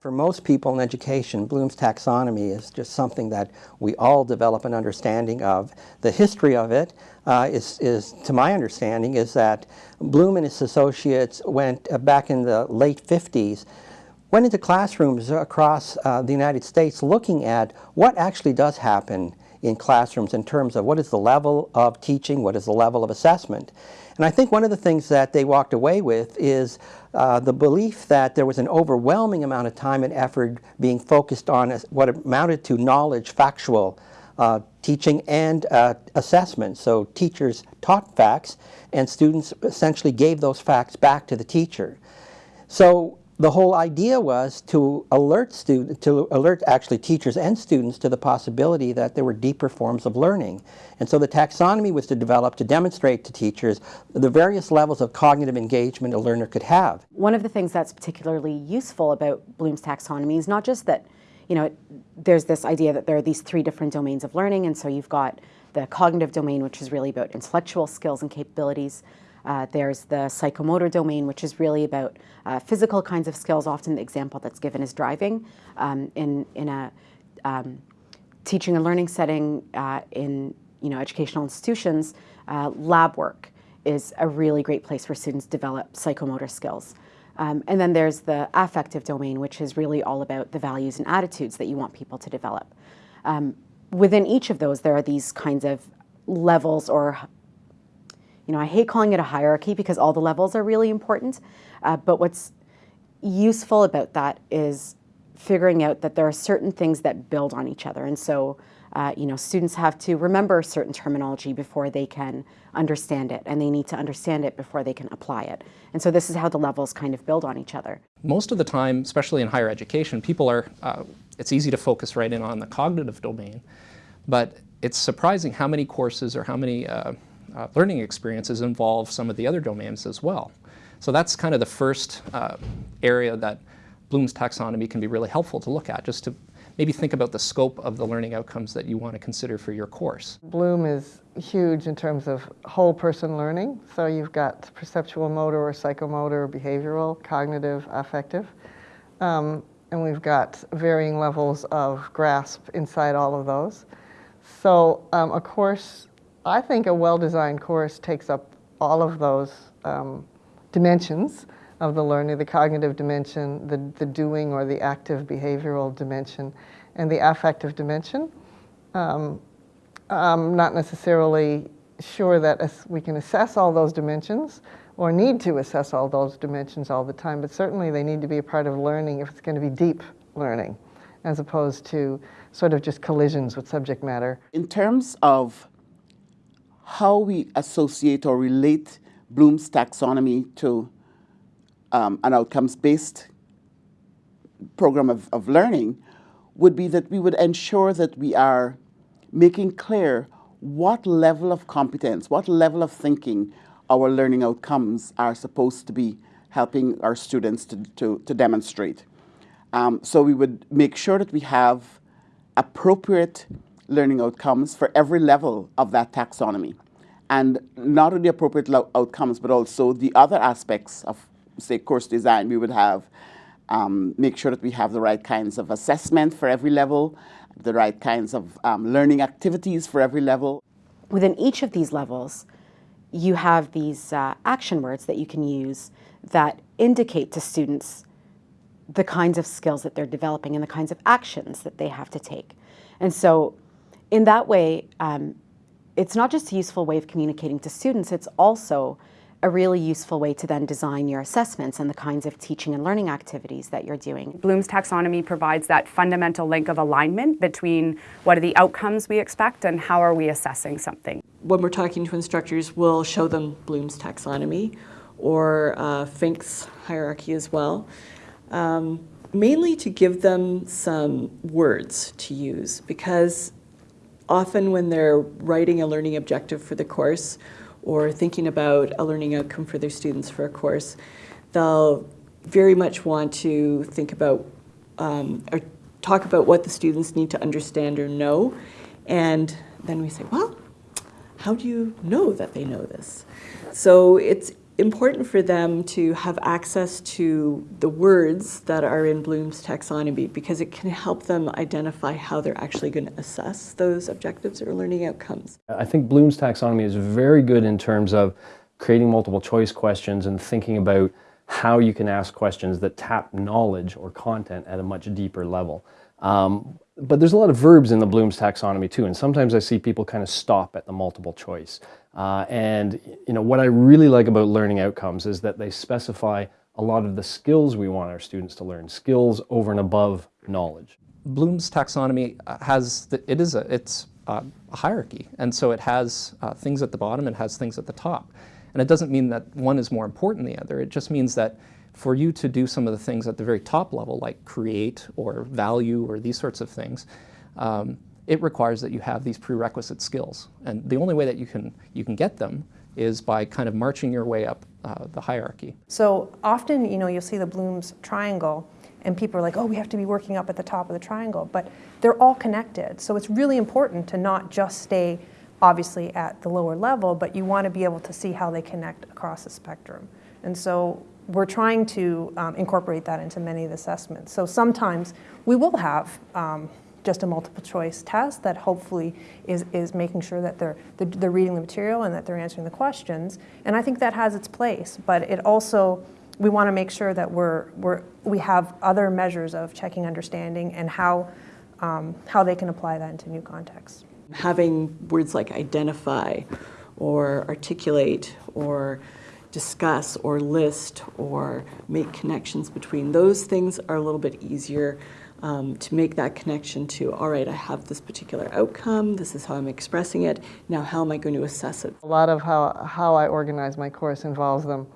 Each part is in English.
For most people in education, Bloom's taxonomy is just something that we all develop an understanding of. The history of it uh, is, is, to my understanding, is that Bloom and his associates went uh, back in the late 50s, went into classrooms across uh, the United States looking at what actually does happen in classrooms in terms of what is the level of teaching, what is the level of assessment. And I think one of the things that they walked away with is uh, the belief that there was an overwhelming amount of time and effort being focused on what amounted to knowledge, factual uh, teaching and uh, assessment. So teachers taught facts and students essentially gave those facts back to the teacher. So the whole idea was to alert to alert actually teachers and students to the possibility that there were deeper forms of learning. And so the taxonomy was to develop to demonstrate to teachers the various levels of cognitive engagement a learner could have. One of the things that's particularly useful about Bloom's taxonomy is not just that, you know, there's this idea that there are these three different domains of learning, and so you've got the cognitive domain, which is really about intellectual skills and capabilities. Uh, there's the psychomotor domain, which is really about uh, physical kinds of skills. Often the example that's given is driving. Um, in, in a um, teaching and learning setting uh, in you know, educational institutions, uh, lab work is a really great place for students develop psychomotor skills. Um, and then there's the affective domain, which is really all about the values and attitudes that you want people to develop. Um, within each of those, there are these kinds of levels or you know, I hate calling it a hierarchy because all the levels are really important, uh, but what's useful about that is figuring out that there are certain things that build on each other. And so, uh, you know, students have to remember certain terminology before they can understand it, and they need to understand it before they can apply it. And so this is how the levels kind of build on each other. Most of the time, especially in higher education, people are, uh, it's easy to focus right in on the cognitive domain, but it's surprising how many courses or how many uh, uh, learning experiences involve some of the other domains as well. So that's kind of the first uh, area that Bloom's taxonomy can be really helpful to look at, just to maybe think about the scope of the learning outcomes that you want to consider for your course. Bloom is huge in terms of whole person learning. So you've got perceptual motor or psychomotor, behavioral, cognitive, affective. Um, and we've got varying levels of grasp inside all of those. So um, a course I think a well-designed course takes up all of those um, dimensions of the learning, the cognitive dimension, the, the doing or the active behavioral dimension, and the affective dimension. Um, I'm not necessarily sure that we can assess all those dimensions or need to assess all those dimensions all the time, but certainly they need to be a part of learning if it's going to be deep learning, as opposed to sort of just collisions with subject matter. In terms of how we associate or relate Bloom's taxonomy to um, an outcomes-based program of, of learning would be that we would ensure that we are making clear what level of competence, what level of thinking our learning outcomes are supposed to be helping our students to, to, to demonstrate. Um, so we would make sure that we have appropriate learning outcomes for every level of that taxonomy. And not only appropriate outcomes, but also the other aspects of, say, course design. We would have, um, make sure that we have the right kinds of assessment for every level, the right kinds of um, learning activities for every level. Within each of these levels, you have these uh, action words that you can use that indicate to students the kinds of skills that they're developing and the kinds of actions that they have to take. And so in that way, um, it's not just a useful way of communicating to students, it's also a really useful way to then design your assessments and the kinds of teaching and learning activities that you're doing. Bloom's taxonomy provides that fundamental link of alignment between what are the outcomes we expect and how are we assessing something. When we're talking to instructors, we'll show them Bloom's taxonomy or uh, Fink's hierarchy as well. Um, mainly to give them some words to use because often when they're writing a learning objective for the course or thinking about a learning outcome for their students for a course, they'll very much want to think about um, or talk about what the students need to understand or know. And then we say, well, how do you know that they know this? So it's important for them to have access to the words that are in Bloom's taxonomy because it can help them identify how they're actually going to assess those objectives or learning outcomes. I think Bloom's taxonomy is very good in terms of creating multiple choice questions and thinking about how you can ask questions that tap knowledge or content at a much deeper level. Um, but there's a lot of verbs in the Bloom's taxonomy too, and sometimes I see people kind of stop at the multiple choice. Uh, and you know what I really like about learning outcomes is that they specify a lot of the skills we want our students to learn, skills over and above knowledge. Bloom's taxonomy uh, has, the, it is a, it's uh, a hierarchy, and so it has uh, things at the bottom, it has things at the top. And it doesn't mean that one is more important than the other, it just means that for you to do some of the things at the very top level, like create or value or these sorts of things, um, it requires that you have these prerequisite skills. And the only way that you can, you can get them is by kind of marching your way up uh, the hierarchy. So often, you know, you'll see the Bloom's triangle and people are like, oh, we have to be working up at the top of the triangle, but they're all connected. So it's really important to not just stay obviously at the lower level, but you want to be able to see how they connect across the spectrum. And so we're trying to um, incorporate that into many of the assessments. So sometimes we will have um, just a multiple choice test that hopefully is, is making sure that they're, they're reading the material and that they're answering the questions. And I think that has its place, but it also, we want to make sure that we're, we're, we have other measures of checking understanding and how, um, how they can apply that into new contexts. Having words like identify or articulate or discuss or list or make connections between those things are a little bit easier um, to make that connection to, all right, I have this particular outcome, this is how I'm expressing it, now how am I going to assess it? A lot of how, how I organize my course involves them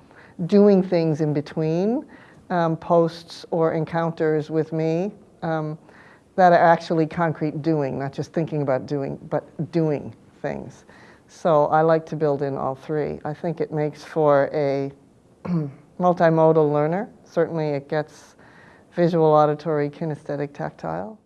doing things in between um, posts or encounters with me um, that are actually concrete doing, not just thinking about doing, but doing things. So I like to build in all three. I think it makes for a multimodal learner. Certainly it gets visual, auditory, kinesthetic, tactile.